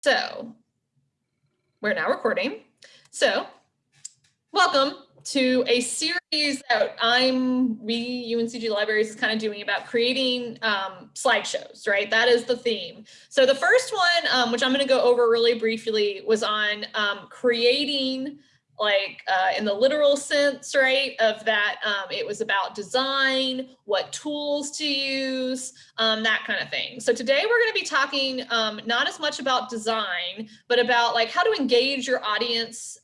So we're now recording. So welcome to a series that I'm, we, UNCG Libraries is kind of doing about creating um, slideshows, right? That is the theme. So the first one, um, which I'm going to go over really briefly, was on um, creating like uh, in the literal sense, right, of that um, it was about design, what tools to use, um, that kind of thing. So today we're going to be talking um, not as much about design, but about like how to engage your audience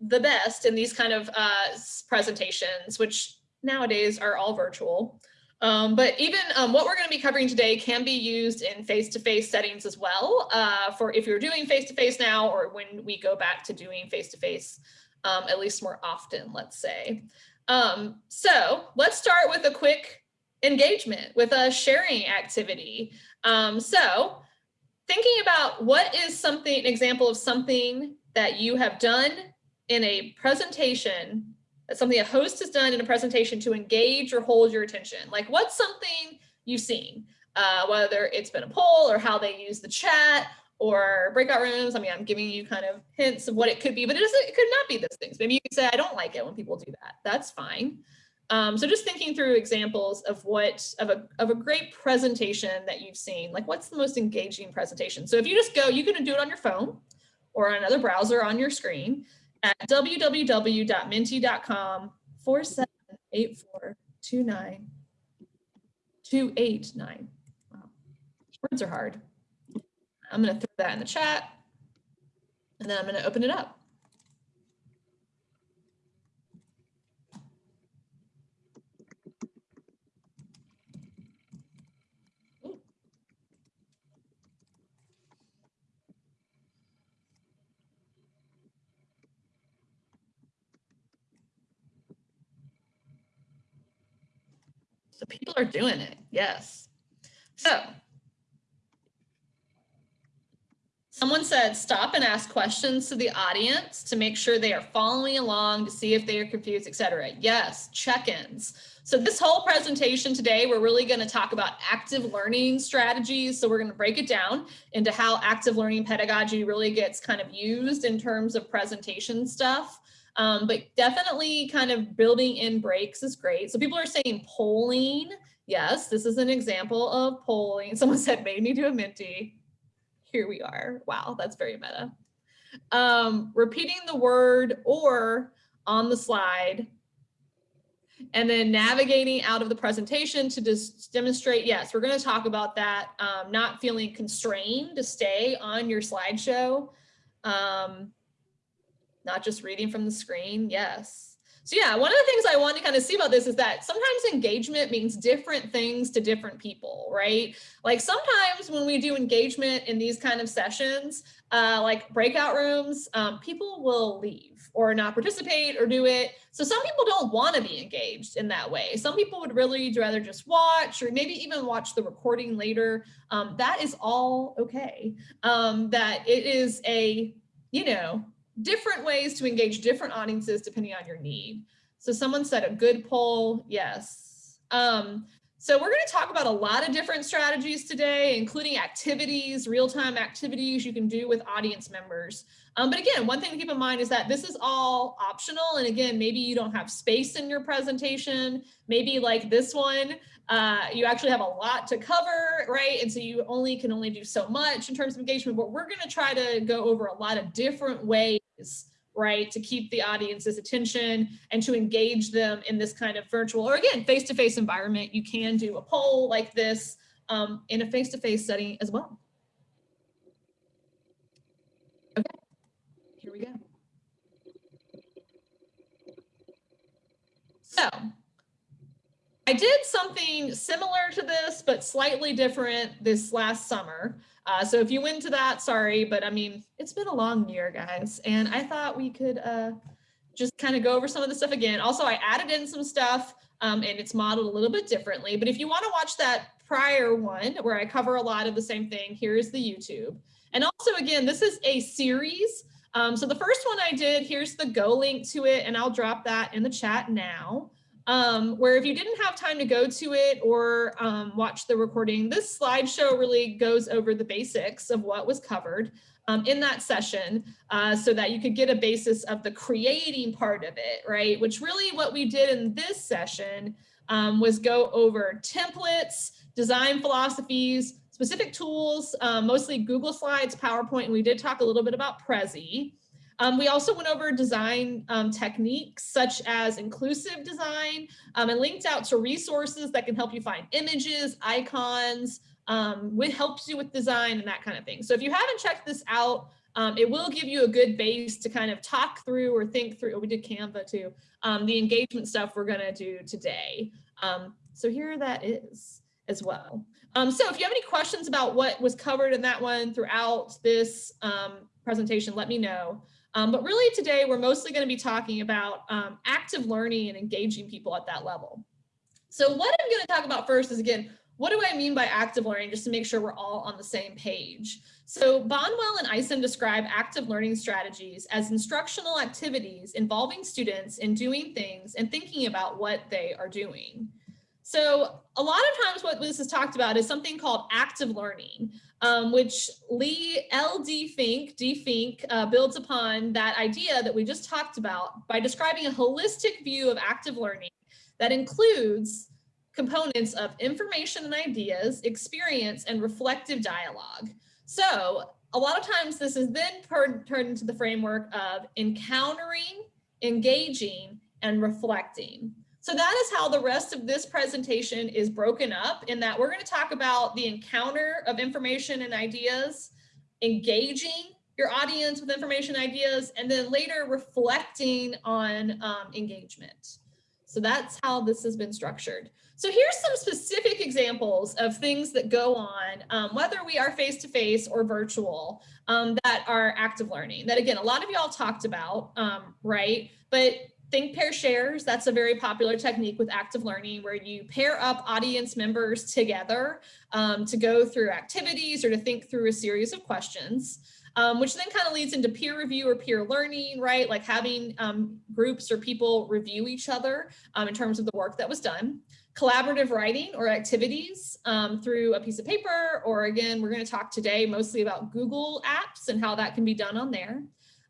the best in these kind of uh, presentations, which nowadays are all virtual. Um, but even um, what we're going to be covering today can be used in face-to-face -face settings as well uh, for if you're doing face-to-face -face now or when we go back to doing face-to-face -face um, at least more often, let's say. Um, so let's start with a quick engagement with a sharing activity. Um, so thinking about what is something, an example of something that you have done in a presentation, something a host has done in a presentation to engage or hold your attention. Like what's something you've seen, uh, whether it's been a poll or how they use the chat or breakout rooms. I mean, I'm giving you kind of hints of what it could be, but it, doesn't, it could not be those things. Maybe you could say, I don't like it when people do that. That's fine. Um, so just thinking through examples of what of a, of a great presentation that you've seen, like what's the most engaging presentation? So if you just go, you can do it on your phone or on another browser on your screen at www.menti.com 478429 Wow, words are hard. I'm going to throw that in the chat and then I'm going to open it up. So people are doing it. Yes. So Someone said stop and ask questions to the audience to make sure they are following along to see if they are confused, etc. Yes, check-ins. So this whole presentation today, we're really going to talk about active learning strategies. So we're going to break it down into how active learning pedagogy really gets kind of used in terms of presentation stuff. Um, but definitely kind of building in breaks is great. So people are saying polling. Yes, this is an example of polling. Someone said made me do a Menti here we are. Wow, that's very meta. Um, repeating the word or on the slide and then navigating out of the presentation to just demonstrate, yes, we're going to talk about that, um, not feeling constrained to stay on your slideshow, um, not just reading from the screen, yes. So yeah, one of the things I want to kind of see about this is that sometimes engagement means different things to different people, right? Like sometimes when we do engagement in these kind of sessions, uh, like breakout rooms, um, people will leave or not participate or do it. So some people don't want to be engaged in that way. Some people would really rather just watch or maybe even watch the recording later. Um, that is all okay. Um, that it is a, you know, different ways to engage different audiences depending on your need. So someone said a good poll, yes. Um, so we're going to talk about a lot of different strategies today, including activities, real-time activities you can do with audience members. Um, but again, one thing to keep in mind is that this is all optional. And again, maybe you don't have space in your presentation. Maybe like this one, uh, you actually have a lot to cover, right? And so you only can only do so much in terms of engagement, but we're going to try to go over a lot of different ways right, to keep the audience's attention and to engage them in this kind of virtual or again, face-to-face -face environment. You can do a poll like this um, in a face-to-face -face setting as well. Okay, here we go. So I did something similar to this, but slightly different this last summer. Uh, so if you went to that, sorry, but I mean, it's been a long year, guys. And I thought we could uh, just kind of go over some of the stuff again. Also, I added in some stuff um, and it's modeled a little bit differently. But if you want to watch that prior one where I cover a lot of the same thing, here's the YouTube. And also, again, this is a series. Um, so the first one I did, here's the Go link to it, and I'll drop that in the chat now um, where if you didn't have time to go to it or um, watch the recording, this slideshow really goes over the basics of what was covered. um, in that session uh, so that you could get a basis of the creating part of it, right? Which really what we did in this session um, was go over templates, design philosophies, specific tools, um, mostly Google Slides, PowerPoint, and we did talk a little bit about Prezi. Um, we also went over design um, techniques such as inclusive design um, and linked out to resources that can help you find images, icons, um, helps you with design and that kind of thing. So if you haven't checked this out, um, it will give you a good base to kind of talk through or think through. Oh, we did Canva too. Um, the engagement stuff we're going to do today. so here that is as well. Um, so if you have any questions about what was covered in that one throughout this um, presentation, let me know. Um, but really today, we're mostly going to be talking about um, active learning and engaging people at that level. So what I'm going to talk about first is, again, what do I mean by active learning, just to make sure we're all on the same page. So Bonwell and Eison describe active learning strategies as instructional activities involving students in doing things and thinking about what they are doing. So a lot of times what this is talked about is something called active learning, um, which Lee L.D. Fink, D. Fink, uh, builds upon that idea that we just talked about by describing a holistic view of active learning that includes components of information and ideas, experience, and reflective dialogue. So a lot of times this is then turned into the framework of encountering, engaging, and reflecting. So that is how the rest of this presentation is broken up in that we're going to talk about the encounter of information and ideas, engaging your audience with information ideas, and then later reflecting on um, engagement. So that's how this has been structured. So here's some specific examples of things that go on, um, whether we are face-to-face -face or virtual, um, that are active learning. That again, a lot of y'all talked about, um, right? But Think pair shares, that's a very popular technique with active learning where you pair up audience members together um, to go through activities or to think through a series of questions, um, which then kind of leads into peer review or peer learning, right? Like having um, groups or people review each other um, in terms of the work that was done. Collaborative writing or activities um, through a piece of paper, or again, we're gonna talk today mostly about Google apps and how that can be done on there.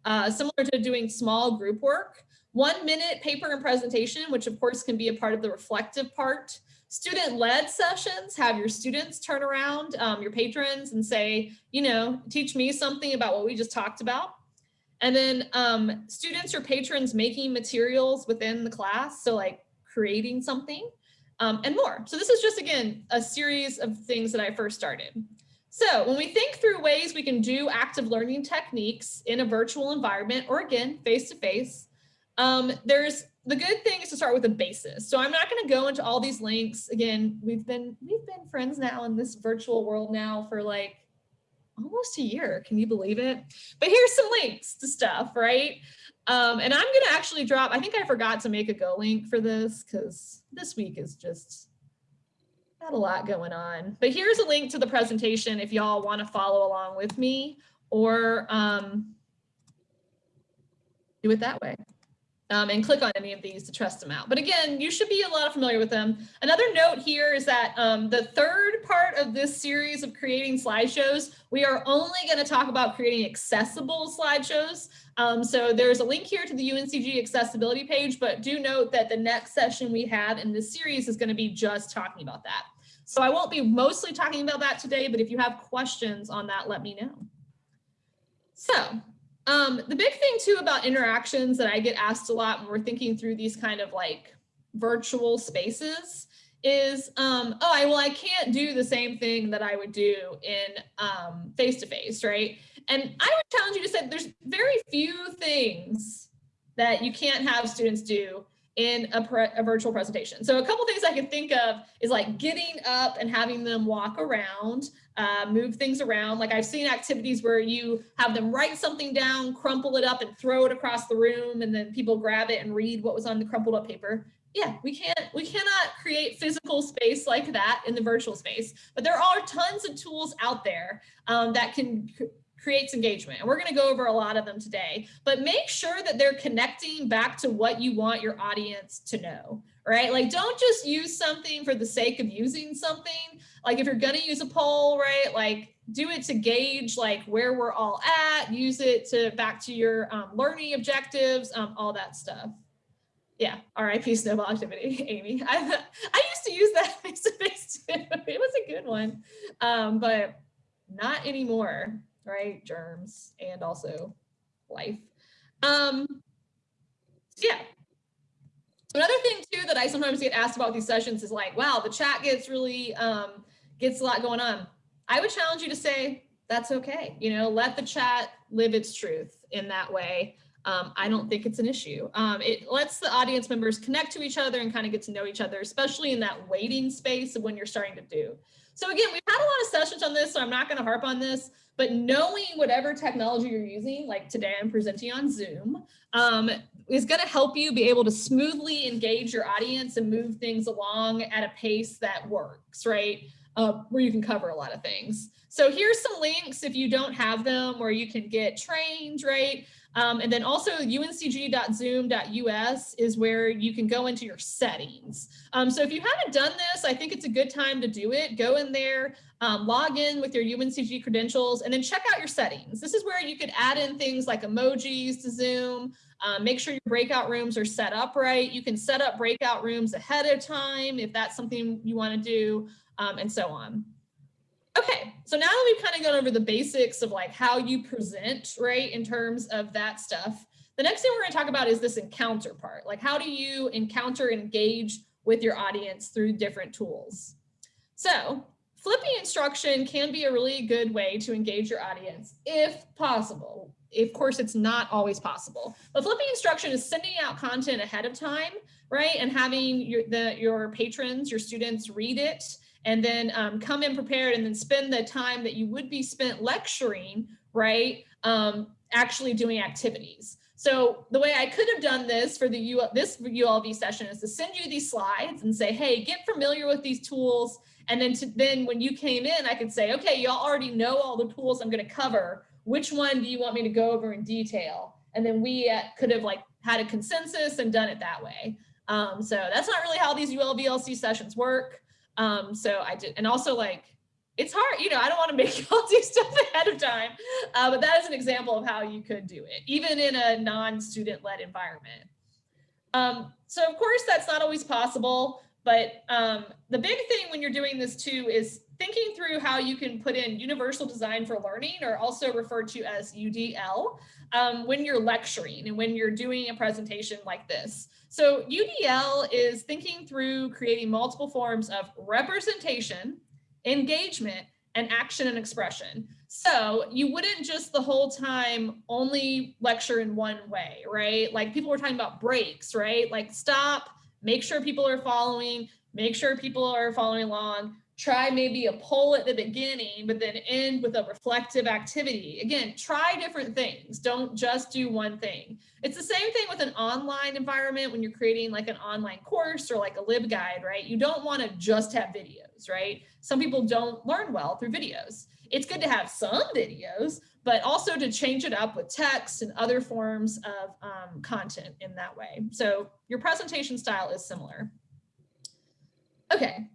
Uh, similar to doing small group work, one minute paper and presentation, which of course can be a part of the reflective part. Student-led sessions, have your students turn around, um, your patrons and say, you know, teach me something about what we just talked about. And then um, students or patrons making materials within the class. So like creating something um, and more. So this is just, again, a series of things that I first started. So when we think through ways we can do active learning techniques in a virtual environment, or again, face-to-face, -face, um, there's the good thing is to start with a basis. So I'm not going to go into all these links. Again, we've been we've been friends now in this virtual world now for like almost a year. Can you believe it? But here's some links to stuff, right? Um, and I'm going to actually drop, I think I forgot to make a go link for this because this week is just got a lot going on. But here's a link to the presentation if y'all want to follow along with me or um, do it that way um, and click on any of these to trust them out. But again, you should be a lot familiar with them. Another note here is that um, the third part of this series of creating slideshows, we are only going to talk about creating accessible slideshows. Um, so there's a link here to the UNCG accessibility page, but do note that the next session we have in this series is going to be just talking about that. So I won't be mostly talking about that today, but if you have questions on that, let me know. So um, the big thing too about interactions that I get asked a lot when we're thinking through these kind of like virtual spaces is, um, oh, I, well, I can't do the same thing that I would do in um, face-to-face, right? And I would challenge you to say there's very few things that you can't have students do in a, a, virtual presentation. So a couple things I can think of is like getting up and having them walk around, uh, move things around. Like I've seen activities where you have them write something down, crumple it up and throw it across the room and then people grab it and read what was on the crumpled up paper. Yeah, we can't, we cannot create physical space like that in the virtual space, but there are tons of tools out there um, that can creates engagement. And we're going to go over a lot of them today, but make sure that they're connecting back to what you want your audience to know, right? Like don't just use something for the sake of using something. Like if you're gonna use a poll, right? Like do it to gauge like where we're all at, use it to back to your um, learning objectives, um, all that stuff. Yeah, RIP snowball activity, Amy. I, I used to use that face to face too. It was a good one, um, but not anymore, right? Germs and also life. Um, yeah. Another thing too that I sometimes get asked about these sessions is like, wow, the chat gets really, um, gets a lot going on. I would challenge you to say, that's okay. You know, let the chat live its truth in that way. Um, I don't think it's an issue. Um, it lets the audience members connect to each other and kind of get to know each other, especially in that waiting space of when you're starting to do. So again, we've had a lot of sessions on this, so I'm not going to harp on this, but knowing whatever technology you're using, like today I'm presenting on Zoom, um, is going to help you be able to smoothly engage your audience and move things along at a pace that works, right? Uh, where you can cover a lot of things. So here's some links if you don't have them where you can get trained, right? Um, and then also uncg.zoom.us is where you can go into your settings. Um, so if you haven't done this, I think it's a good time to do it. Go in there, um, log in with your UNCG credentials, and then check out your settings. This is where you could add in things like emojis to Zoom, um, make sure your breakout rooms are set up right. You can set up breakout rooms ahead of time if that's something you want to do, um, and so on. Okay, so now that we've kind of gone over the basics of like how you present, right, in terms of that stuff, the next thing we're going to talk about is this encounter part. Like how do you encounter and engage with your audience through different tools? So flipping instruction can be a really good way to engage your audience if possible. Of course, it's not always possible, but flipping instruction is sending out content ahead of time, right? And having your, the, your patrons, your students read it and then um, come in prepared and then spend the time that you would be spent lecturing, right, um, actually doing activities. So the way I could have done this for the U this ULV session is to send you these slides and say, hey, get familiar with these tools. And then to, then when you came in, I could say, okay, y'all already know all the tools I'm going to cover. Which one do you want me to go over in detail? And then we uh, could have like had a consensus and done it that way. Um, so that's not really how these ULVLC sessions work. Um, so I did, and also like, it's hard, you know, I don't want to make you all do stuff ahead of time, uh, but that is an example of how you could do it, even in a non-student led environment. Um, so of course that's not always possible, but um, the big thing when you're doing this too is thinking through how you can put in universal design for learning or also referred to as UDL um, when you're lecturing and when you're doing a presentation like this. So UDL is thinking through creating multiple forms of representation, engagement, and action and expression. So you wouldn't just the whole time only lecture in one way, right? Like people were talking about breaks, right? Like stop, make sure people are following, make sure people are following along, try maybe a poll at the beginning, but then end with a reflective activity. Again, try different things. Don't just do one thing. It's the same thing with an online environment when you're creating like an online course or like a LibGuide, right? You don't want to just have videos, right? Some people don't learn well through videos. It's good to have some videos, but also to change it up with text and other forms of um, content in that way. So your presentation style is similar. Okay,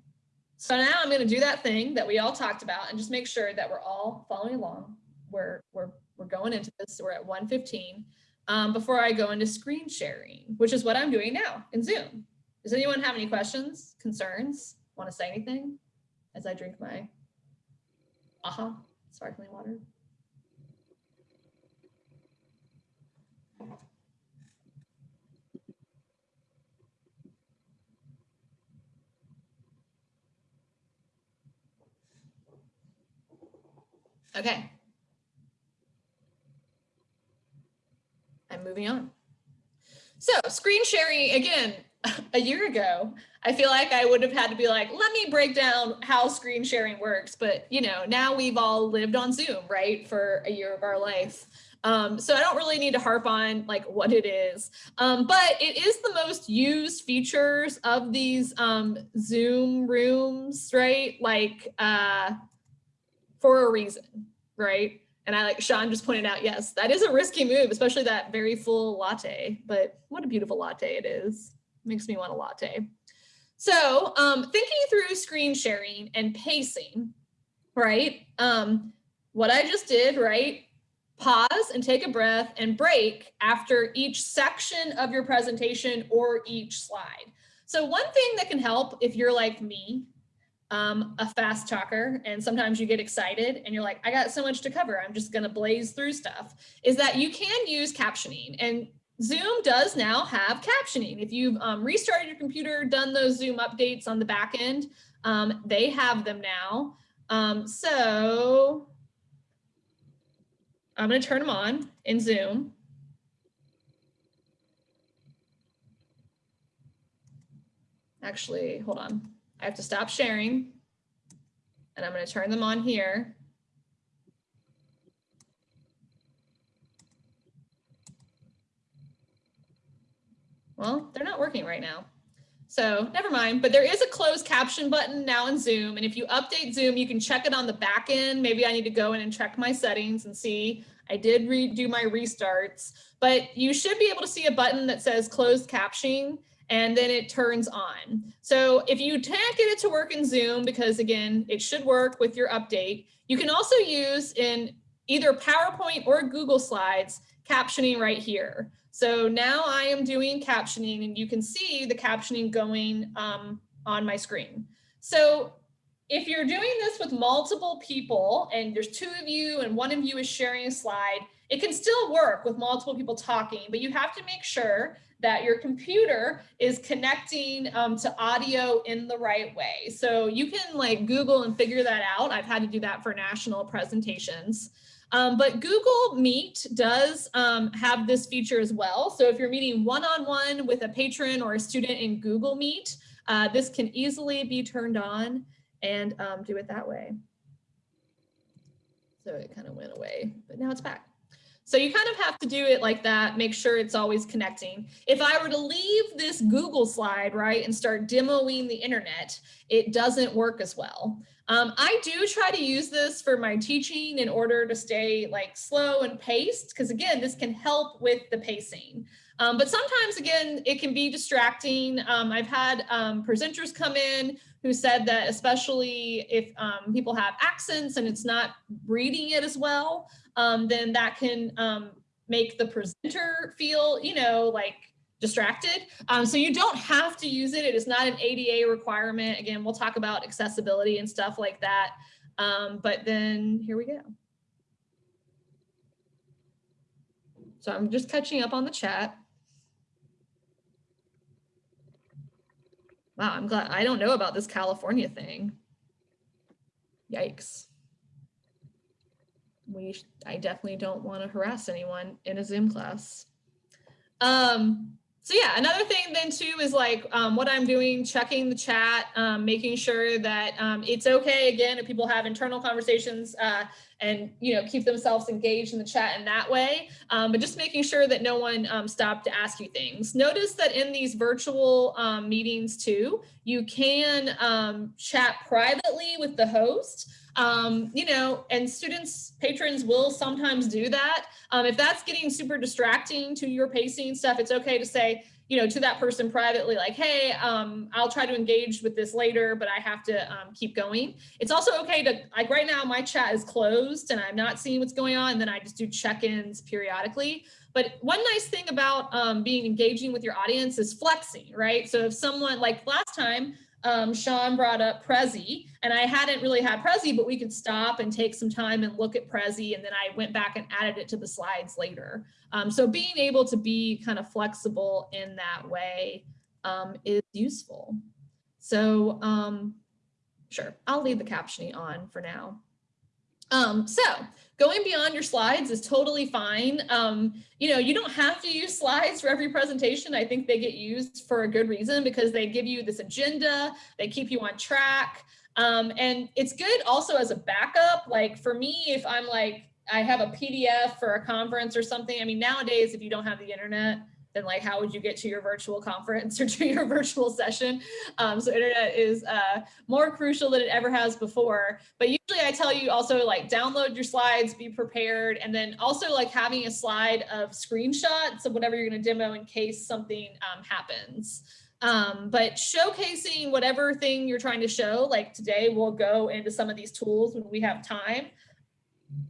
so now I'm going to do that thing that we all talked about and just make sure that we're all following along. We're, we're, we're going into this. So we're at 115 um, before I go into screen sharing, which is what I'm doing now in Zoom. Does anyone have any questions, concerns, want to say anything as I drink my aha sparkling water? Okay. I'm moving on. So screen sharing, again, a year ago, I feel like I would have had to be like, let me break down how screen sharing works. But, you know, now we've all lived on Zoom, right, for a year of our life. Um, so I don't really need to harp on like what it is, um, but it is the most used features of these um, Zoom rooms, right? Like uh, for a reason, right? And I like Sean just pointed out, yes, that is a risky move, especially that very full latte, but what a beautiful latte it is. makes me want a latte. So um, thinking through screen sharing and pacing, right? Um, what I just did, right? Pause and take a breath and break after each section of your presentation or each slide. So one thing that can help if you're like me, um, a fast talker, and sometimes you get excited and you're like, I got so much to cover, I'm just gonna blaze through stuff, is that you can use captioning. And Zoom does now have captioning. If you've um, restarted your computer, done those Zoom updates on the back end, um, they have them now. Um, so I'm going to turn them on in Zoom. Actually, hold on. I have to stop sharing and I'm going to turn them on here. Well, they're not working right now. So never mind, but there is a closed caption button now in Zoom. And if you update Zoom, you can check it on the back end. Maybe I need to go in and check my settings and see I did redo my restarts, but you should be able to see a button that says closed captioning and then it turns on. So if you can't get it to work in Zoom, because again, it should work with your update, you can also use in either PowerPoint or Google Slides captioning right here. So now I am doing captioning and you can see the captioning going um, on my screen. So if you're doing this with multiple people and there's two of you and one of you is sharing a slide, it can still work with multiple people talking, but you have to make sure that your computer is connecting um, to audio in the right way. So you can like Google and figure that out. I've had to do that for national presentations. Um, but Google Meet does um, have this feature as well. So if you're meeting one-on-one -on -one with a patron or a student in Google Meet, uh, this can easily be turned on and um, do it that way. So it kind of went away, but now it's back. So you kind of have to do it like that, make sure it's always connecting. If I were to leave this Google slide, right, and start demoing the internet, it doesn't work as well. Um, I do try to use this for my teaching in order to stay like slow and paced, because again, this can help with the pacing. Um, but sometimes, again, it can be distracting. Um, I've had um, presenters come in who said that especially if um, people have accents and it's not reading it as well, um, then that can um, make the presenter feel, you know, like distracted. So you don't have to use it. It is not an ADA requirement. Again, we'll talk about accessibility and stuff like that. But then here we go. So I'm just catching up on the chat. Wow, I'm glad I don't know about this California thing. Yikes. We, I definitely don't want to harass anyone in a Zoom class. Um, so yeah, another thing then too is like um, what I'm doing, checking the chat, um, making sure that um, it's okay again if people have internal conversations uh, and you know keep themselves engaged in the chat in that way, um, but just making sure that no one um, stopped to ask you things. Notice that in these virtual um, meetings too, you can chat privately with the host. Um, you know, and students, patrons will sometimes do that. Um, if that's getting super distracting to your pacing stuff, it's okay to say, you know, to that person privately, like, hey, um, I'll try to engage with this later, but I have to um, keep going. It's also okay to, like right now, my chat is closed and I'm not seeing what's going on. And then I just do check-ins periodically. But one nice thing about um, being engaging with your audience is flexing, right? So if someone, like last time, um, Sean brought up Prezi, and I hadn't really had Prezi, but we could stop and take some time and look at Prezi, and then I went back and added it to the slides later. Um, so being able to be kind of flexible in that way um, is useful. So um, sure, I'll leave the captioning on for now. Um, so going beyond your slides is totally fine. Um, you know, you don't have to use slides for every presentation. I think they get used for a good reason because they give you this agenda, they keep you on track. Um, and it's good also as a backup. Like for me, if I'm like, I have a PDF for a conference or something. I mean, nowadays, if you don't have the internet, then like how would you get to your virtual conference or to your virtual session? Um, so internet is uh, more crucial than it ever has before. But usually I tell you also like download your slides, be prepared, and then also like having a slide of screenshots of whatever you're gonna demo in case something um, happens. Um, but showcasing whatever thing you're trying to show, like today we'll go into some of these tools when we have time,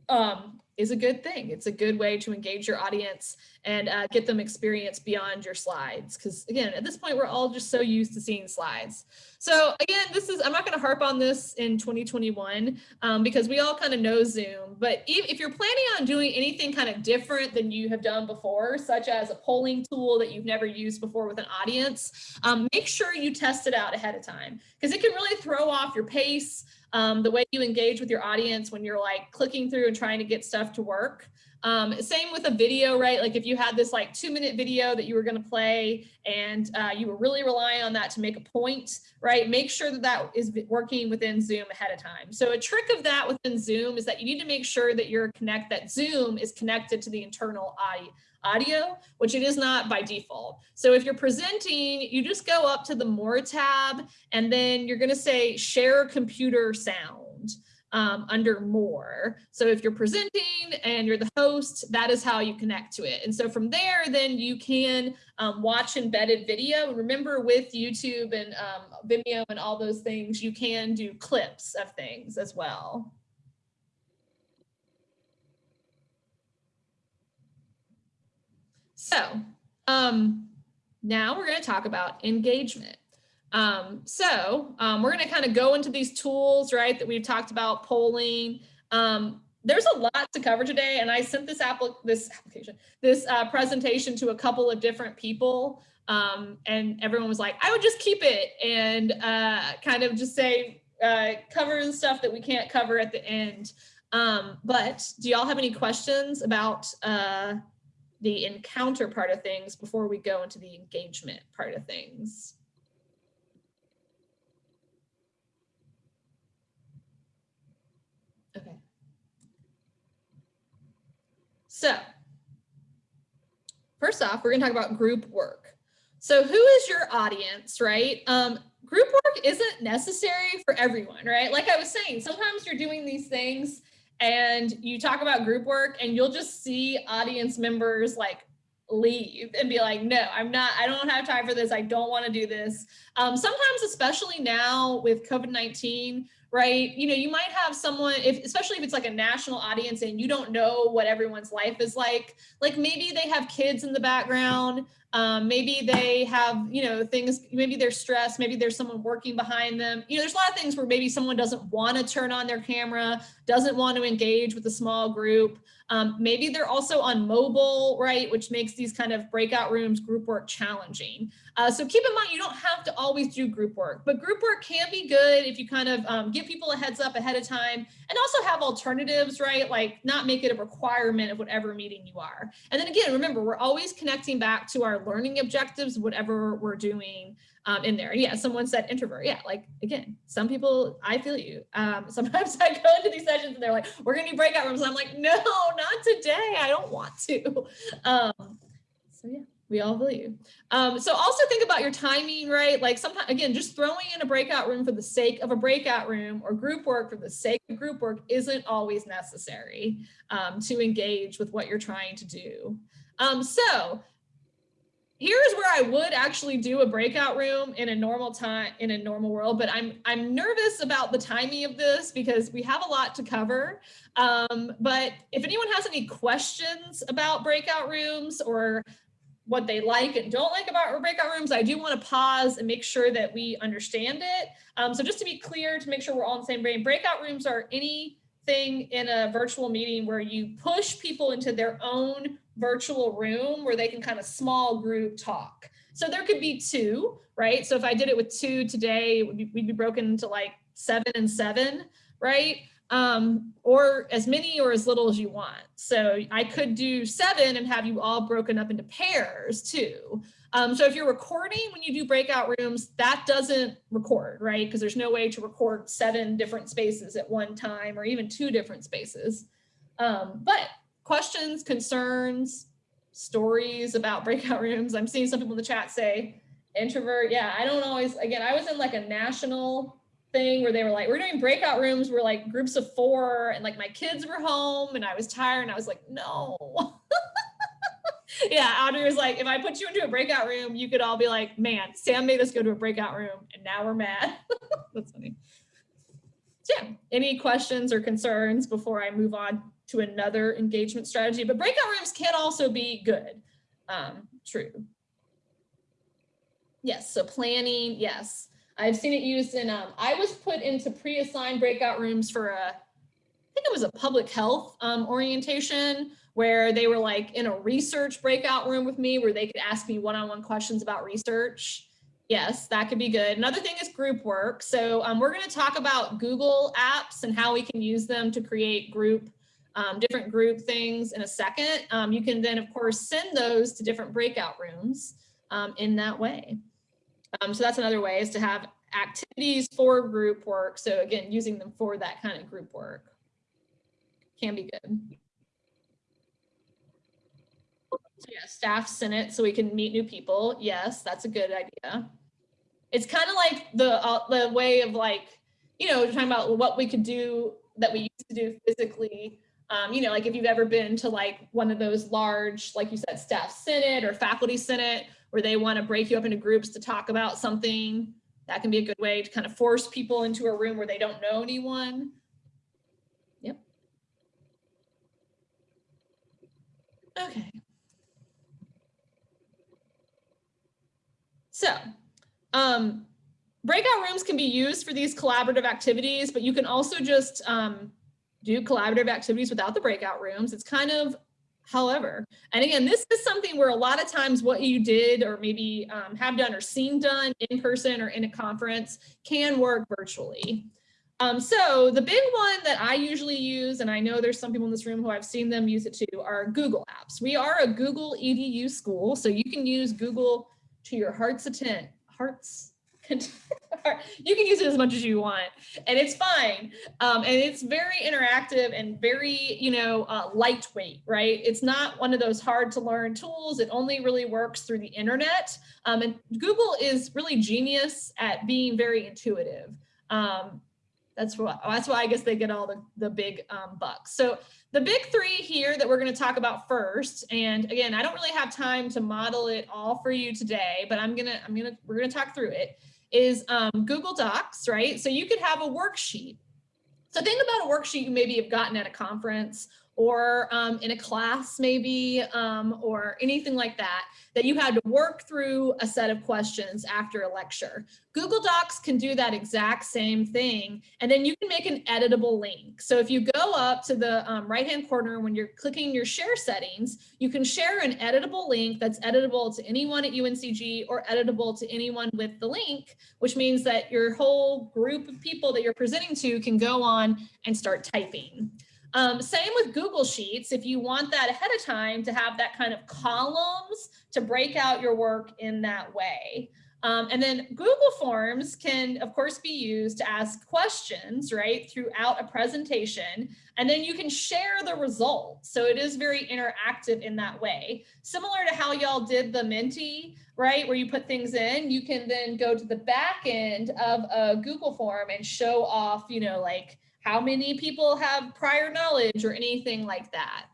um, is a good thing. It's a good way to engage your audience and uh, get them experience beyond your slides. Because again, at this point, we're all just so used to seeing slides. So again, this is, I'm not gonna harp on this in 2021 um, because we all kind of know Zoom, but if, if you're planning on doing anything kind of different than you have done before, such as a polling tool that you've never used before with an audience, um, make sure you test it out ahead of time because it can really throw off your pace, um, the way you engage with your audience when you're like clicking through and trying to get stuff to work. Um, same with a video, right? Like if you had this like two minute video that you were going to play and uh, you were really relying on that to make a point, right? Make sure that that is working within Zoom ahead of time. So a trick of that within Zoom is that you need to make sure that you're connect that Zoom is connected to the internal audio audio, which it is not by default. So if you're presenting, you just go up to the more tab and then you're going to say share computer sound um, under more. So if you're presenting and you're the host, that is how you connect to it. And so from there, then you can um, watch embedded video. Remember with YouTube and um, Vimeo and all those things, you can do clips of things as well. So um, now we're going to talk about engagement. Um, so um, we're going to kind of go into these tools, right, that we've talked about polling. Um, there's a lot to cover today, and I sent this, applic this application, this uh, presentation to a couple of different people, um, and everyone was like, I would just keep it and uh, kind of just say, uh, cover the stuff that we can't cover at the end. Um, but do y'all have any questions about uh, the encounter part of things before we go into the engagement part of things? Okay. So first off, we're gonna talk about group work. So who is your audience, right? Um, group work isn't necessary for everyone, right? Like I was saying, sometimes you're doing these things and you talk about group work and you'll just see audience members like leave and be like, no, I'm not, I don't have time for this. I don't want to do this. Um, sometimes, especially now with COVID-19, right? You know, you might have someone, if especially if it's like a national audience and you don't know what everyone's life is like, like maybe they have kids in the background, um, maybe they have, you know, things, maybe they're stressed, maybe there's someone working behind them. You know, there's a lot of things where maybe someone doesn't want to turn on their camera, doesn't want to engage with a small group. Um, maybe they're also on mobile, right, which makes these kind of breakout rooms, group work challenging. Uh, so keep in mind, you don't have to always do group work, but group work can be good if you kind of um, give people a heads up ahead of time and also have alternatives, right? Like not make it a requirement of whatever meeting you are. And then again, remember, we're always connecting back to our learning objectives, whatever we're doing um, in there. Yeah, someone said introvert. Yeah, like again, some people, I feel you. Um, sometimes I go into these sessions and they're like, we're gonna do breakout rooms. And I'm like, no, not today. I don't want to. Um, so yeah we all you. Um, so also think about your timing, right? Like sometimes, again, just throwing in a breakout room for the sake of a breakout room or group work for the sake of group work isn't always necessary um, to engage with what you're trying to do. Um, so here's where I would actually do a breakout room in a normal time, in a normal world, but I'm, I'm nervous about the timing of this because we have a lot to cover. Um, but if anyone has any questions about breakout rooms or what they like and don't like about breakout rooms, I do want to pause and make sure that we understand it. Um, so just to be clear, to make sure we're all in the same brain, breakout rooms are anything in a virtual meeting where you push people into their own virtual room where they can kind of small group talk. So there could be two, right? So if I did it with two today, we'd be broken into like seven and seven, right? Um, or as many or as little as you want. So I could do seven and have you all broken up into pairs too. Um, so if you're recording when you do breakout rooms, that doesn't record, right? Because there's no way to record seven different spaces at one time or even two different spaces. Um, but questions, concerns, stories about breakout rooms. I'm seeing some people in the chat say introvert. Yeah, I don't always, again, I was in like a national thing where they were like, we're doing breakout rooms where like groups of four and like my kids were home and I was tired and I was like, no. yeah, Audrey was like, if I put you into a breakout room, you could all be like, man, Sam made us go to a breakout room and now we're mad. That's funny. So yeah, any questions or concerns before I move on to another engagement strategy? But breakout rooms can also be good. Um, true. Yes, so planning, yes. I've seen it used in, um, I was put into pre-assigned breakout rooms for a, I think it was a public health um, orientation where they were like in a research breakout room with me where they could ask me one-on-one -on -one questions about research. Yes, that could be good. Another thing is group work. So um, we're going to talk about Google apps and how we can use them to create group, um, different group things in a second. Um, you can then, of course, send those to different breakout rooms um, in that way. Um, so that's another way is to have activities for group work. So again, using them for that kind of group work can be good. So yeah, staff senate so we can meet new people. Yes, that's a good idea. It's kind of like the uh, the way of like, you know, talking about what we could do that we used to do physically. Um, you know, like if you've ever been to like one of those large, like you said, staff senate or faculty senate, where they want to break you up into groups to talk about something, that can be a good way to kind of force people into a room where they don't know anyone. Yep. Okay. So um, breakout rooms can be used for these collaborative activities, but you can also just um, do collaborative activities without the breakout rooms. It's kind of however. And again, this is something where a lot of times what you did or maybe um, have done or seen done in person or in a conference can work virtually. Um, so the big one that I usually use, and I know there's some people in this room who I've seen them use it too, are Google apps. We are a Google EDU school, so you can use Google to your heart's intent, heart's you can use it as much as you want and it's fine. Um, and it's very interactive and very you know uh, lightweight right? It's not one of those hard to learn tools. It only really works through the internet. Um, and google is really genius at being very intuitive. Um, that's why that's why i guess they get all the the big um, bucks. So the big three here that we're going to talk about first, and again, I don't really have time to model it all for you today, but I'm gonna, I'm gonna, we're gonna talk through it, is um, Google Docs, right? So you could have a worksheet. So think about a worksheet you maybe have gotten at a conference or um, in a class maybe, um, or anything like that, that you had to work through a set of questions after a lecture. Google Docs can do that exact same thing, and then you can make an editable link. So if you go up to the um, right-hand corner when you're clicking your share settings, you can share an editable link that's editable to anyone at UNCG or editable to anyone with the link, which means that your whole group of people that you're presenting to can go on and start typing. Um, same with Google Sheets. If you want that ahead of time to have that kind of columns to break out your work in that way. Um, and then Google Forms can, of course, be used to ask questions, right, throughout a presentation. And then you can share the results. So it is very interactive in that way. Similar to how y'all did the Menti, right, where you put things in, you can then go to the back end of a Google form and show off, you know, like how many people have prior knowledge or anything like that.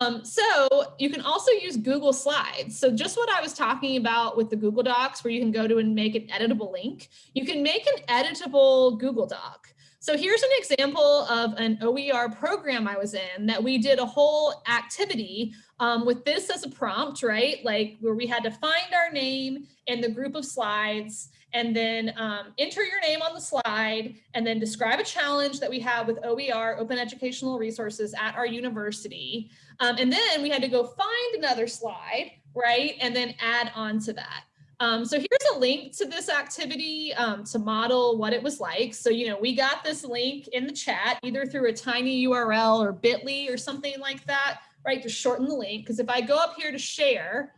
Um, so you can also use Google Slides. So just what I was talking about with the Google Docs, where you can go to and make an editable link, you can make an editable Google Doc. So here's an example of an OER program I was in that we did a whole activity um, with this as a prompt, right? Like where we had to find our name in the group of slides and then um, enter your name on the slide and then describe a challenge that we have with OER, Open Educational Resources at our university. Um, and then we had to go find another slide, right? And then add on to that. Um, so here's a link to this activity um, to model what it was like. So, you know, we got this link in the chat, either through a tiny URL or bit.ly or something like that, right, to shorten the link. Because if I go up here to share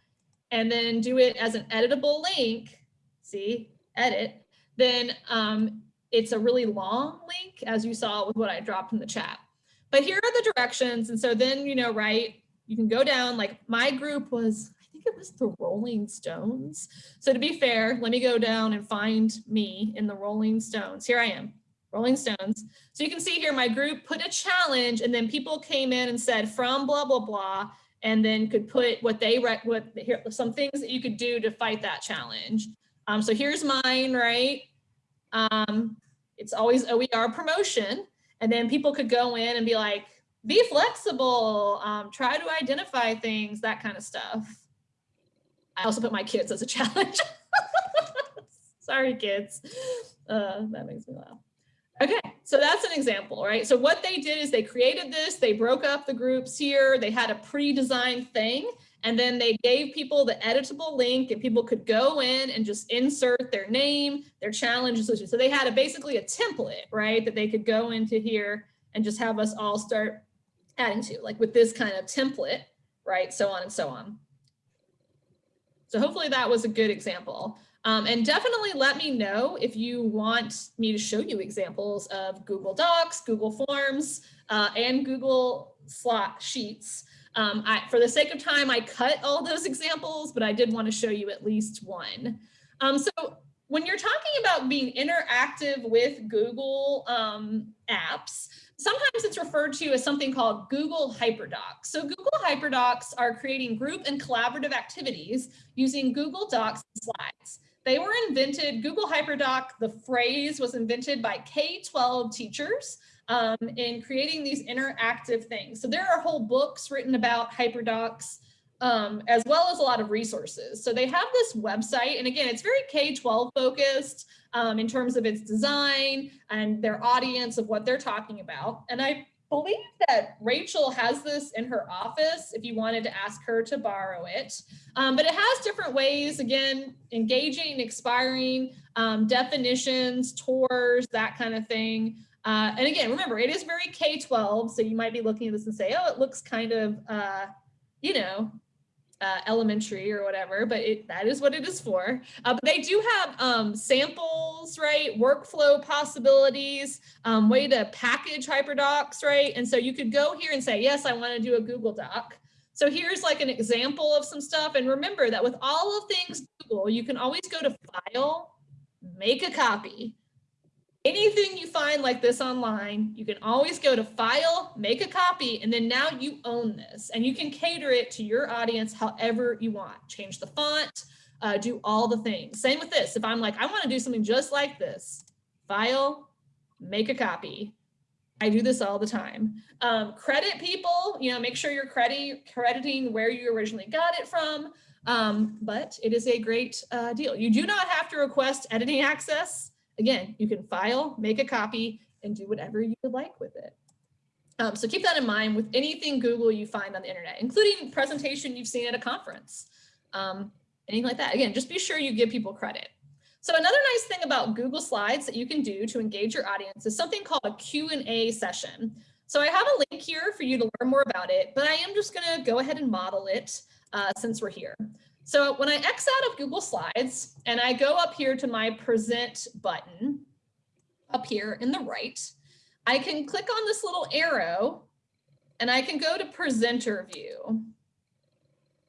and then do it as an editable link, see, edit, then um, it's a really long link, as you saw with what I dropped in the chat. But here are the directions. And so then, you know, right, you can go down, like my group was, I think it was the Rolling Stones. So to be fair, let me go down and find me in the Rolling Stones. Here I am, Rolling Stones. So you can see here, my group put a challenge and then people came in and said from blah, blah, blah, and then could put what they what here some things that you could do to fight that challenge. Um, so here's mine, right? Um, it's always OER promotion. And then people could go in and be like, be flexible, um, try to identify things, that kind of stuff. I also put my kids as a challenge. Sorry, kids. Uh, that makes me laugh. Okay, so that's an example, right? So what they did is they created this, they broke up the groups here, they had a pre-designed thing, and then they gave people the editable link and people could go in and just insert their name, their challenge solution. So they had a, basically a template, right, that they could go into here and just have us all start adding to, like with this kind of template, right, so on and so on. So hopefully that was a good example. Um, and definitely let me know if you want me to show you examples of Google Docs, Google Forms, uh, and Google Slot Sheets. Um, I, for the sake of time, I cut all those examples, but I did want to show you at least one. Um, so when you're talking about being interactive with Google um, apps, sometimes it's referred to as something called Google HyperDocs. So Google HyperDocs are creating group and collaborative activities using Google Docs and slides. They were invented, Google HyperDoc, the phrase was invented by K-12 teachers um, in creating these interactive things. So there are whole books written about HyperDocs um, as well as a lot of resources. So they have this website, and again, it's very K-12 focused um, in terms of its design and their audience of what they're talking about. And I believe that Rachel has this in her office if you wanted to ask her to borrow it. Um, but it has different ways, again, engaging, expiring, um, definitions, tours, that kind of thing. Uh, and again, remember, it is very K-12, so you might be looking at this and say, oh, it looks kind of, uh, you know, uh, elementary or whatever, but it, that is what it is for. Uh, but they do have um, samples, right? Workflow possibilities, um, way to package HyperDocs, right? And so you could go here and say, yes, I want to do a Google Doc. So here's like an example of some stuff. And remember that with all of things Google, you can always go to File, make a copy, anything you find like this online, you can always go to file, make a copy, and then now you own this and you can cater it to your audience however you want. Change the font, uh, do all the things. Same with this. If I'm like, I want to do something just like this, file, make a copy. I do this all the time. Um, credit people, you know, make sure you're credit, crediting where you originally got it from. Um, but it is a great uh, deal. You do not have to request editing access. Again, you can file, make a copy, and do whatever you would like with it. Um, so keep that in mind with anything Google you find on the internet, including presentation you've seen at a conference, um, anything like that. Again, just be sure you give people credit. So another nice thing about Google Slides that you can do to engage your audience is something called a Q&A session. So I have a link here for you to learn more about it, but I am just gonna go ahead and model it uh, since we're here. So when I X out of Google Slides and I go up here to my present button up here in the right, I can click on this little arrow and I can go to presenter view.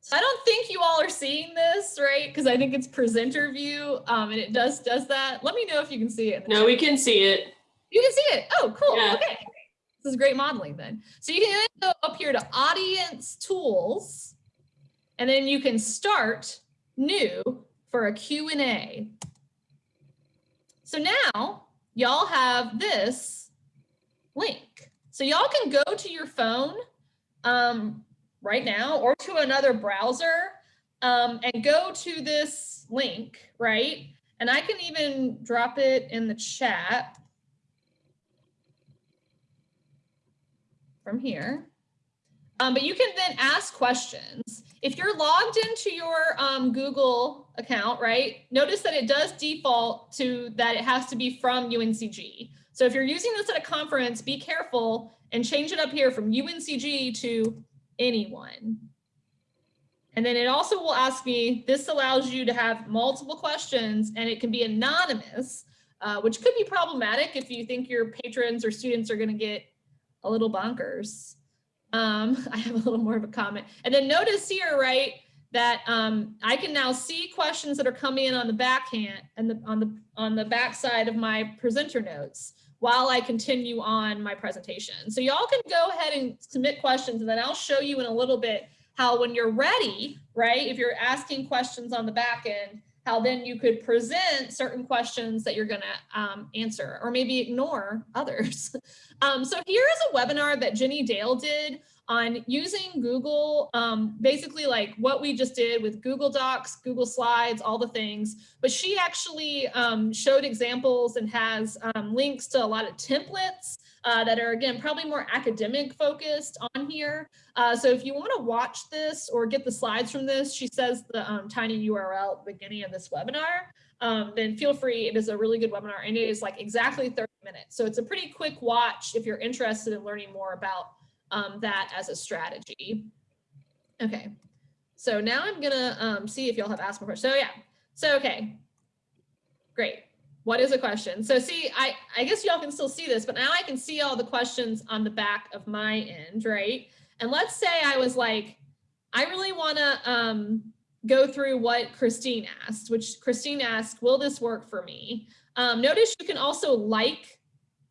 So I don't think you all are seeing this, right? Because I think it's presenter view um, and it does does that. Let me know if you can see it. No, we can see it. You can see it. Oh, cool. Yeah. Okay. This is great modeling then. So you can go up here to audience tools and then you can start new for a Q&A. So now y'all have this link. So y'all can go to your phone um, right now or to another browser um, and go to this link, right? And I can even drop it in the chat from here. Um, but you can then ask questions. If you're logged into your um, Google account, right, notice that it does default to that it has to be from UNCG. So if you're using this at a conference, be careful and change it up here from UNCG to anyone. And then it also will ask me, this allows you to have multiple questions and it can be anonymous, uh, which could be problematic if you think your patrons or students are going to get a little bonkers. Um, I have a little more of a comment. And then notice here, right, that um, I can now see questions that are coming in on the backhand and the, on the on the back side of my presenter notes while I continue on my presentation. So y'all can go ahead and submit questions and then I'll show you in a little bit how when you're ready, right, if you're asking questions on the back end, how then you could present certain questions that you're going to um, answer or maybe ignore others. um, so here is a webinar that Jenny Dale did on using Google, um, basically like what we just did with Google Docs, Google Slides, all the things. But she actually um, showed examples and has um, links to a lot of templates uh, that are, again, probably more academic focused on here. Uh, so if you want to watch this or get the slides from this, she says the um, tiny URL at the beginning of this webinar. Um, then feel free. It is a really good webinar and it is like exactly 30 minutes. So it's a pretty quick watch if you're interested in learning more about um, that as a strategy. Okay, so now I'm gonna um, see if y'all have asked more questions. So yeah, so okay, great. What is a question? So see, I, I guess y'all can still see this, but now I can see all the questions on the back of my end, right? And let's say I was like, I really wanna um, go through what Christine asked, which Christine asked, will this work for me? Um, notice you can also like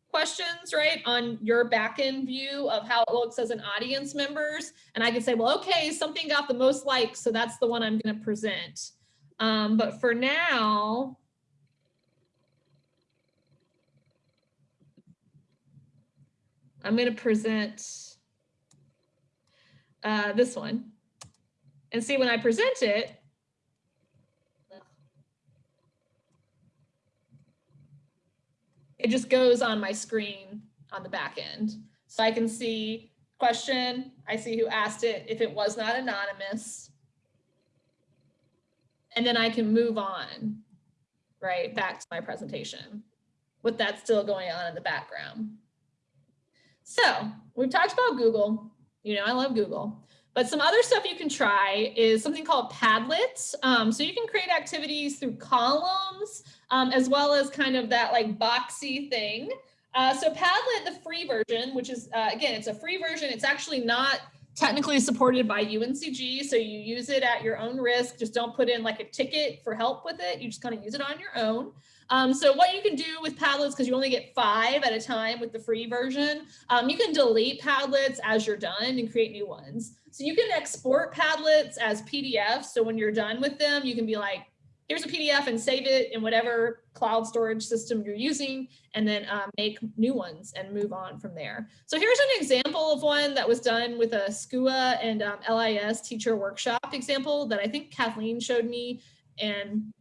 questions, right, on your backend view of how it looks as an audience members. And I can say, well, okay, something got the most likes, so that's the one I'm going to present. Um, but for now, I'm going to present uh, this one. And see, when I present it, it just goes on my screen on the back end. So I can see question, I see who asked it, if it was not anonymous. And then I can move on, right, back to my presentation with that still going on in the background. So we've talked about Google. You know, I love Google. But some other stuff you can try is something called Padlet. Um, so you can create activities through columns, um, as well as kind of that like boxy thing. Uh, so Padlet, the free version, which is, uh, again, it's a free version. It's actually not technically supported by UNCG. So you use it at your own risk. Just don't put in like a ticket for help with it. You just kind of use it on your own. Um, so what you can do with Padlets, because you only get five at a time with the free version, um, you can delete Padlets as you're done and create new ones. So you can export Padlets as PDFs. So when you're done with them, you can be like, here's a PDF and save it in whatever cloud storage system you're using, and then um, make new ones and move on from there. So here's an example of one that was done with a SCUA and um, LIS teacher workshop example that I think Kathleen showed me. And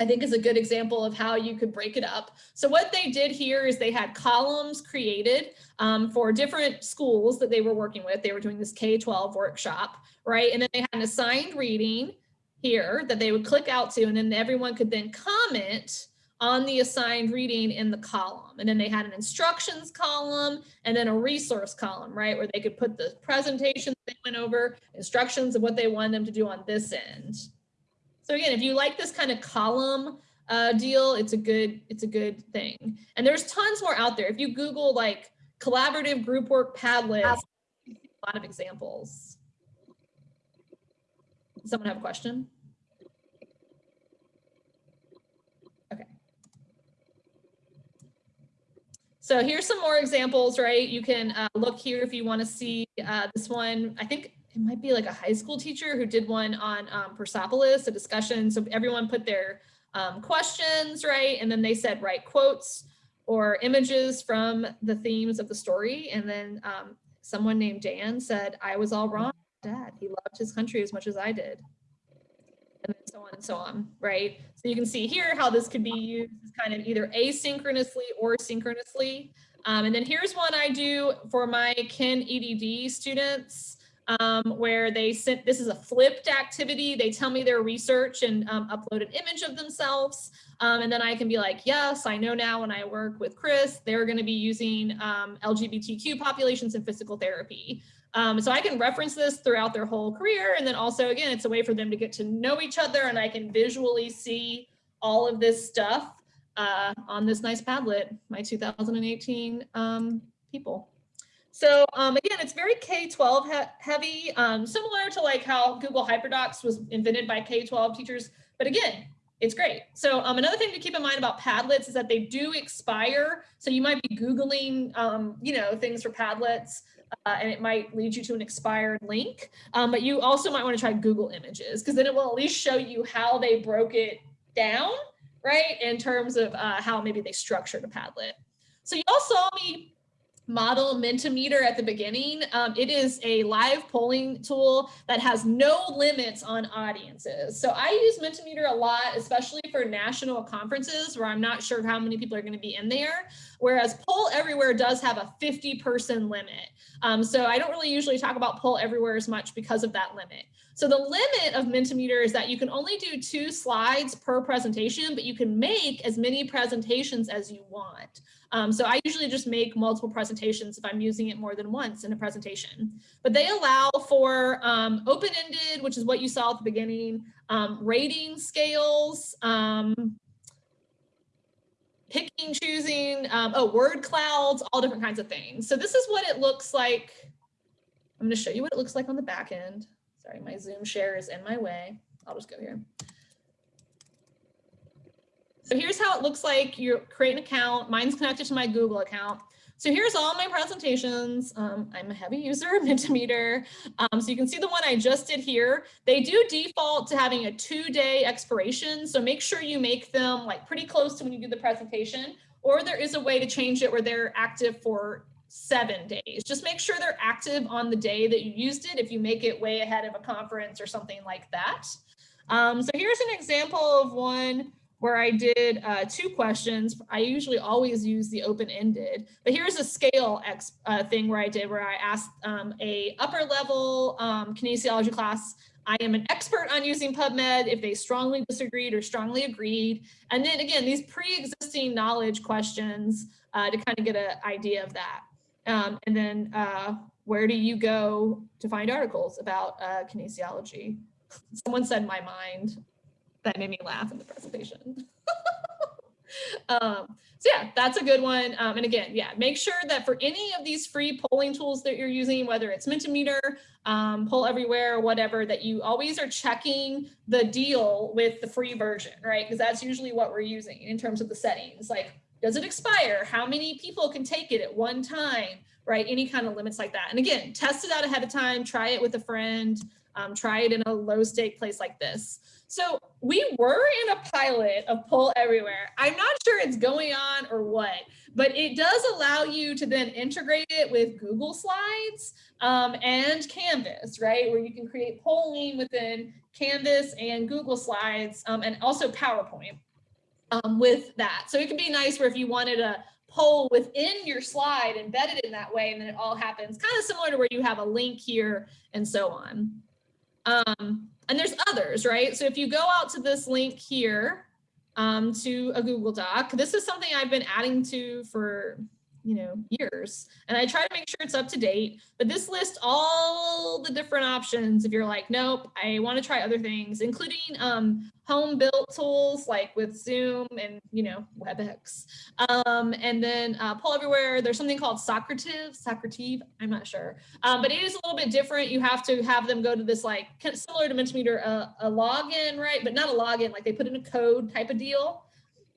I think is a good example of how you could break it up. So what they did here is they had columns created um, for different schools that they were working with. They were doing this K-12 workshop, right? And then they had an assigned reading here that they would click out to, and then everyone could then comment on the assigned reading in the column. And then they had an instructions column and then a resource column, right? Where they could put the presentation they went over, instructions of what they wanted them to do on this end. So again, if you like this kind of column uh, deal, it's a good it's a good thing. And there's tons more out there. If you Google like collaborative group work Padlet, a lot of examples. Does someone have a question? Okay. So here's some more examples, right? You can uh, look here if you want to see uh, this one. I think it might be like a high school teacher who did one on um, Persepolis, a discussion. So everyone put their um, questions, right? And then they said, write quotes or images from the themes of the story. And then um, someone named Dan said, I was all wrong, dad. He loved his country as much as I did. And so on and so on, right? So you can see here how this could be used kind of either asynchronously or synchronously. Um, and then here's one I do for my Ken EDD students um, where they sent, this is a flipped activity. They tell me their research and um, upload an image of themselves. Um, and then I can be like, yes, I know now when I work with Chris, they're gonna be using um, LGBTQ populations in physical therapy. Um, so I can reference this throughout their whole career. And then also, again, it's a way for them to get to know each other and I can visually see all of this stuff uh, on this nice Padlet, my 2018 um, people. So um, again, it's very K-12 he heavy, um, similar to like how Google HyperDocs was invented by K-12 teachers. But again, it's great. So um, another thing to keep in mind about Padlets is that they do expire. So you might be Googling, um, you know, things for Padlets uh, and it might lead you to an expired link. Um, but you also might want to try Google Images because then it will at least show you how they broke it down, right? In terms of uh, how maybe they structured a Padlet. So you all saw me model Mentimeter at the beginning. Um, it is a live polling tool that has no limits on audiences. So I use Mentimeter a lot, especially for national conferences where I'm not sure how many people are going to be in there. Whereas Poll Everywhere does have a 50 person limit. Um, so I don't really usually talk about Poll Everywhere as much because of that limit. So the limit of Mentimeter is that you can only do two slides per presentation, but you can make as many presentations as you want. Um, so I usually just make multiple presentations if I'm using it more than once in a presentation. But they allow for um, open-ended, which is what you saw at the beginning, um, rating scales, um, picking, choosing, um, oh, word clouds, all different kinds of things. So this is what it looks like. I'm going to show you what it looks like on the back end. Sorry, my Zoom share is in my way. I'll just go here. So here's how it looks like. You create an account. Mine's connected to my Google account. So here's all my presentations. Um, I'm a heavy user of Mentimeter. Um, so you can see the one I just did here. They do default to having a two day expiration. So make sure you make them like pretty close to when you do the presentation, or there is a way to change it where they're active for seven days. Just make sure they're active on the day that you used it if you make it way ahead of a conference or something like that. Um, so here's an example of one where I did uh, two questions. I usually always use the open-ended, but here's a scale uh, thing where I did where I asked um, a upper level um, kinesiology class, I am an expert on using PubMed if they strongly disagreed or strongly agreed. And then again, these pre-existing knowledge questions uh, to kind of get an idea of that. Um, and then uh, where do you go to find articles about uh, kinesiology? Someone said my mind that made me laugh in the presentation. um, so yeah, that's a good one. Um, and again, yeah, make sure that for any of these free polling tools that you're using, whether it's Mentimeter, um, Poll Everywhere, whatever, that you always are checking the deal with the free version, right? Because that's usually what we're using in terms of the settings. Like, does it expire? How many people can take it at one time, right? Any kind of limits like that. And again, test it out ahead of time, try it with a friend, um, try it in a low stake place like this. So we were in a pilot of Poll Everywhere. I'm not sure it's going on or what, but it does allow you to then integrate it with Google Slides um, and Canvas, right? Where you can create polling within Canvas and Google Slides um, and also PowerPoint um, with that. So it could be nice where if you wanted a poll within your slide embedded in that way, and then it all happens kind of similar to where you have a link here and so on. Um, and there's others, right? So if you go out to this link here um, to a Google Doc, this is something I've been adding to for you know, years. And I try to make sure it's up to date, but this lists all the different options. If you're like, nope, I want to try other things, including um, home built tools like with Zoom and, you know, WebEx. Um, and then uh, Poll Everywhere, there's something called Socrative, Socrative, I'm not sure. Um, but it is a little bit different. You have to have them go to this like similar to Mentimeter, uh, a login, right? But not a login, like they put in a code type of deal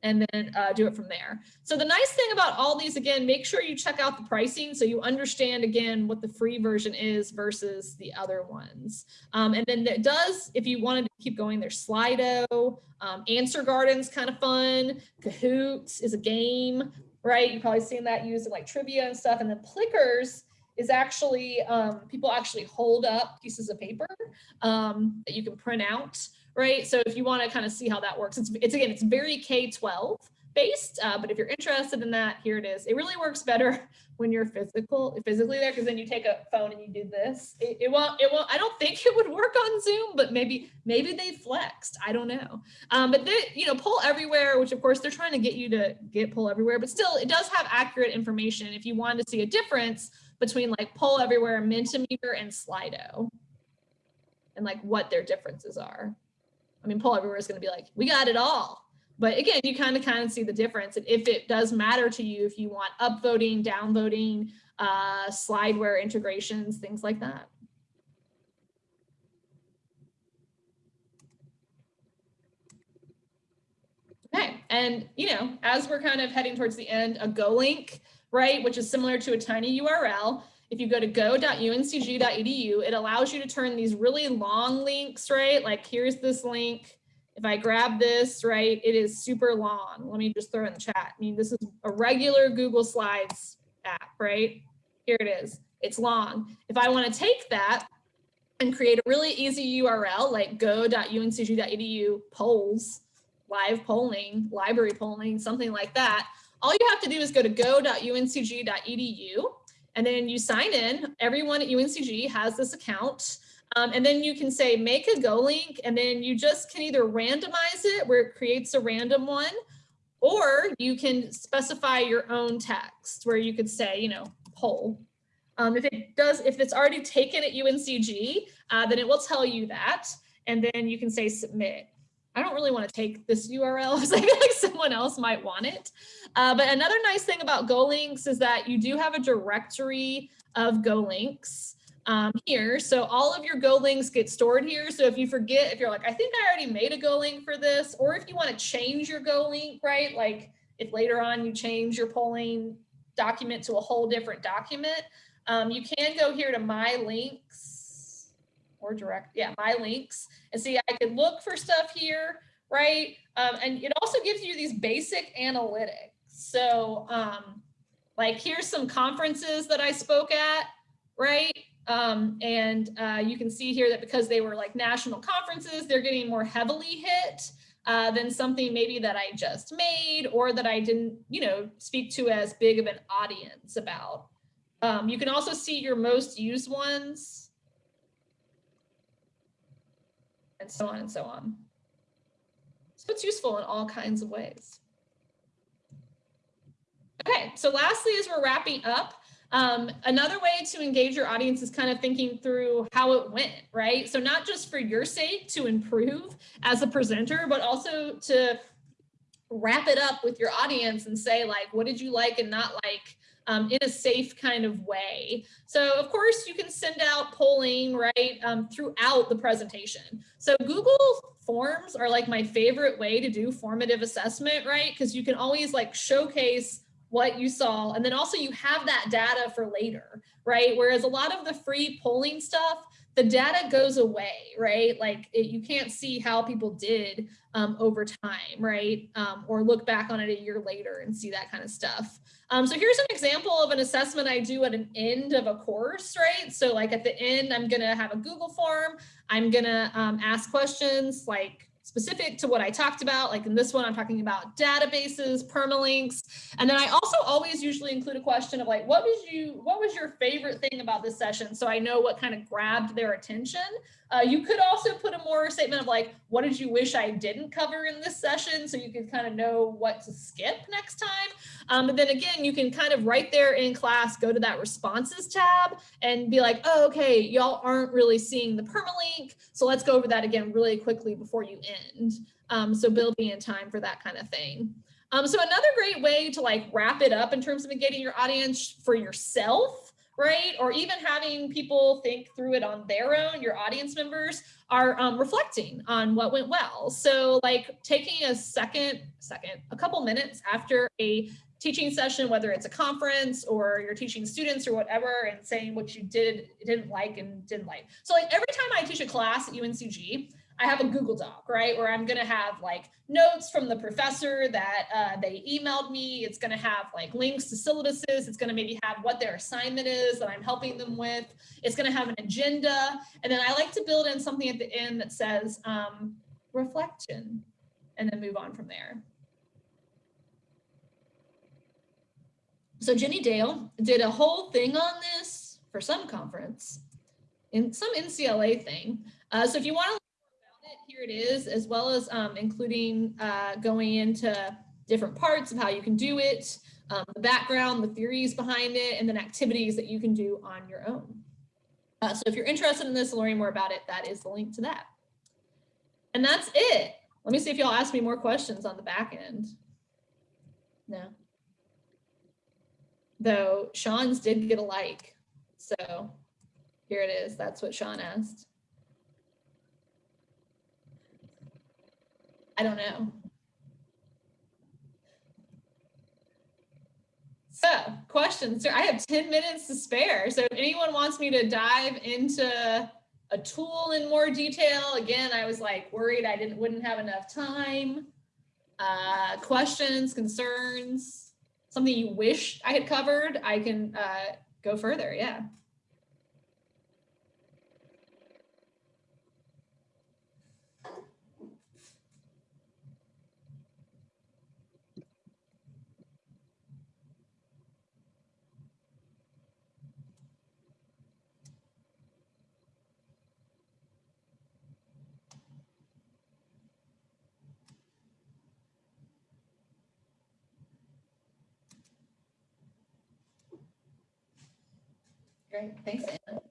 and then uh, do it from there. So the nice thing about all these, again, make sure you check out the pricing so you understand, again, what the free version is versus the other ones. Um, and then it does, if you wanted to keep going, there's Slido, um, Answer Garden's kind of fun, Kahoots is a game, right? You've probably seen that used in like trivia and stuff. And then Plickers is actually, um, people actually hold up pieces of paper um, that you can print out right? So if you want to kind of see how that works, it's, it's again, it's very K-12 based, uh, but if you're interested in that, here it is. It really works better when you're physical, physically there, because then you take a phone and you do this. It, it, won't, it won't, I don't think it would work on Zoom, but maybe, maybe they flexed. I don't know. Um, but they, you know, Poll Everywhere, which of course they're trying to get you to get Poll Everywhere, but still it does have accurate information. If you wanted to see a difference between like Poll Everywhere, Mentimeter, and Slido, and like what their differences are. I mean, Poll Everywhere is going to be like, we got it all. But again, you kind of kind of see the difference. And if it does matter to you, if you want upvoting, downvoting, uh, slideware integrations, things like that. Okay, and you know, as we're kind of heading towards the end, a Go link, right, which is similar to a tiny URL, if you go to go.uncg.edu, it allows you to turn these really long links, right? Like here's this link. If I grab this, right, it is super long. Let me just throw it in the chat. I mean, this is a regular Google Slides app, right? Here it is. It's long. If I want to take that and create a really easy URL like go.uncg.edu polls, live polling, library polling, something like that, all you have to do is go to go.uncg.edu and then you sign in. Everyone at UNCG has this account. Um, and then you can say make a go link and then you just can either randomize it where it creates a random one or you can specify your own text where you could say, you know, poll. Um, if it does, if it's already taken at UNCG, uh, then it will tell you that. And then you can say submit. I don't really want to take this URL because I feel like someone else might want it. Uh, but another nice thing about GoLinks is that you do have a directory of GoLinks um, here. So all of your GoLinks get stored here. So if you forget, if you're like, I think I already made a GoLink for this, or if you want to change your GoLink, right? Like if later on you change your polling document to a whole different document, um, you can go here to my links or direct, yeah, my links and see I could look for stuff here, right? Um, and it also gives you these basic analytics. So um, like here's some conferences that I spoke at, right? Um, and uh, you can see here that because they were like national conferences, they're getting more heavily hit uh, than something maybe that I just made or that I didn't, you know, speak to as big of an audience about. Um, you can also see your most used ones and so on and so on. So it's useful in all kinds of ways. Okay, so lastly, as we're wrapping up, um, another way to engage your audience is kind of thinking through how it went, right? So not just for your sake to improve as a presenter, but also to wrap it up with your audience and say like, what did you like and not like um, in a safe kind of way. So of course you can send out polling, right, um, throughout the presentation. So Google Forms are like my favorite way to do formative assessment, right? Because you can always like showcase what you saw. And then also you have that data for later, right? Whereas a lot of the free polling stuff, the data goes away, right? Like it, you can't see how people did um, over time, right? Um, or look back on it a year later and see that kind of stuff. Um, so here's an example of an assessment I do at an end of a course, right? So like at the end, I'm gonna have a Google form. I'm gonna um, ask questions like, specific to what I talked about. Like in this one, I'm talking about databases, permalinks. And then I also always usually include a question of like, what was you, what was your favorite thing about this session? So I know what kind of grabbed their attention. Uh, you could also put a more statement of like, what did you wish I didn't cover in this session? So you could kind of know what to skip next time. Um, but then again, you can kind of right there in class, go to that responses tab and be like, oh, okay, y'all aren't really seeing the permalink. So let's go over that again really quickly before you end. Um, so building in time for that kind of thing. Um, so another great way to like wrap it up in terms of engaging your audience for yourself right? Or even having people think through it on their own, your audience members are um, reflecting on what went well. So like taking a second, second, a couple minutes after a teaching session, whether it's a conference or you're teaching students or whatever, and saying what you did, didn't like and didn't like. So like every time I teach a class at UNCG, I have a Google Doc, right, where I'm going to have like notes from the professor that uh, they emailed me. It's going to have like links to syllabuses. It's going to maybe have what their assignment is that I'm helping them with. It's going to have an agenda. And then I like to build in something at the end that says um, reflection and then move on from there. So Jenny Dale did a whole thing on this for some conference in some NCLA thing. Uh, so if you want to here it is, as well as um, including uh, going into different parts of how you can do it, um, the background, the theories behind it, and then activities that you can do on your own. Uh, so if you're interested in this, and learning more about it, that is the link to that. And that's it. Let me see if y'all ask me more questions on the back end. No. Though Sean's did get a like. So here it is. That's what Sean asked. I don't know. So questions. I have 10 minutes to spare. So if anyone wants me to dive into a tool in more detail, again, I was like worried I didn't wouldn't have enough time. Uh, questions, concerns, something you wish I had covered, I can uh, go further. Yeah. Great, thanks, Anna.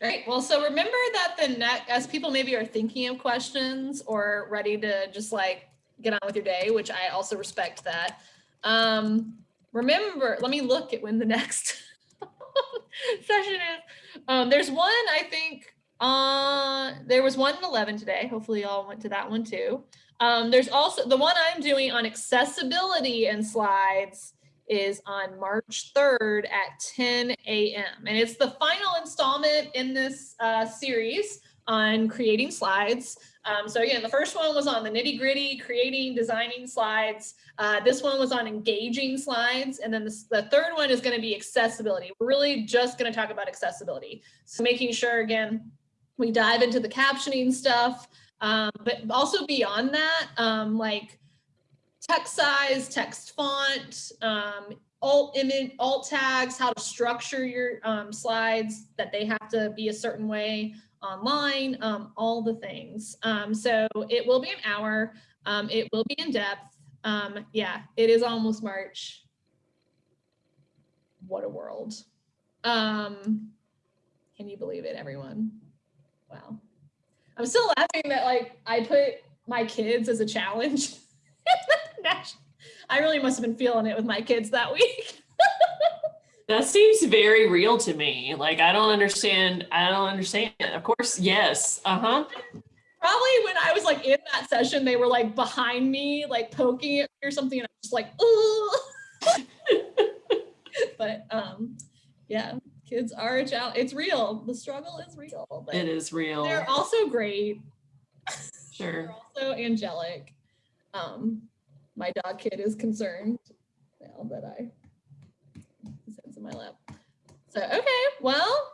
Great. Well, so remember that the next, as people maybe are thinking of questions or ready to just like get on with your day, which I also respect that. Um, remember, let me look at when the next session is. Um, there's one, I think, uh, there was one in 11 today. Hopefully y'all went to that one too. Um, there's also the one I'm doing on accessibility and slides is on March 3rd at 10 a.m. And it's the final installment in this uh, series on creating slides. Um, so again, the first one was on the nitty gritty, creating, designing slides. Uh, this one was on engaging slides. And then the, the third one is gonna be accessibility. We're really just gonna talk about accessibility. So making sure, again, we dive into the captioning stuff, um, but also beyond that, um, like text size, text font, um, alt image, alt tags, how to structure your um, slides, that they have to be a certain way online, um, all the things. Um, so it will be an hour. Um, it will be in depth. Um, yeah, it is almost March. What a world. Um, can you believe it, everyone? Wow. I'm still laughing that like I put my kids as a challenge. I really must have been feeling it with my kids that week. that seems very real to me. Like I don't understand. I don't understand. Of course, yes. Uh-huh. Probably when I was like in that session, they were like behind me, like poking at me or something, and I was just like, oh. but um, yeah kids are a challenge. It's real. The struggle is real. It is real. They're also great. Sure. they're also angelic. Um, my dog kid is concerned now that I his head's in my lap. So okay, well,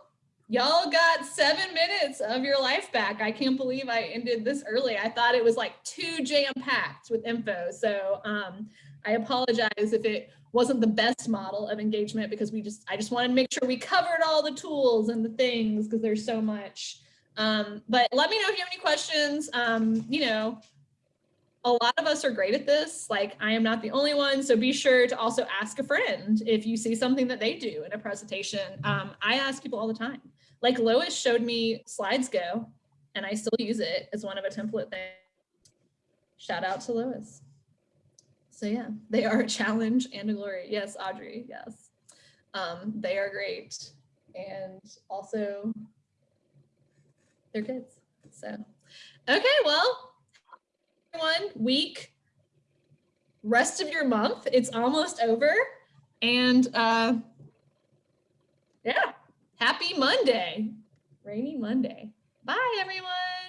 y'all got seven minutes of your life back. I can't believe I ended this early. I thought it was like too jam-packed with info. So um, I apologize if it wasn't the best model of engagement because we just, I just wanted to make sure we covered all the tools and the things because there's so much. Um, but let me know if you have any questions. Um, you know, a lot of us are great at this. Like I am not the only one. So be sure to also ask a friend if you see something that they do in a presentation. Um, I ask people all the time. Like Lois showed me SlidesGo and I still use it as one of a template thing. Shout out to Lois. So yeah, they are a challenge and a glory. Yes, Audrey, yes. Um, they are great. And also they're kids. So, okay, well, everyone, week, rest of your month. It's almost over. And uh, yeah, happy Monday, rainy Monday. Bye, everyone.